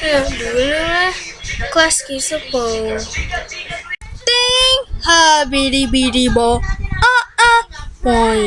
Kelas sepo. Ha, habidi bidi bo. Ah ah, boy.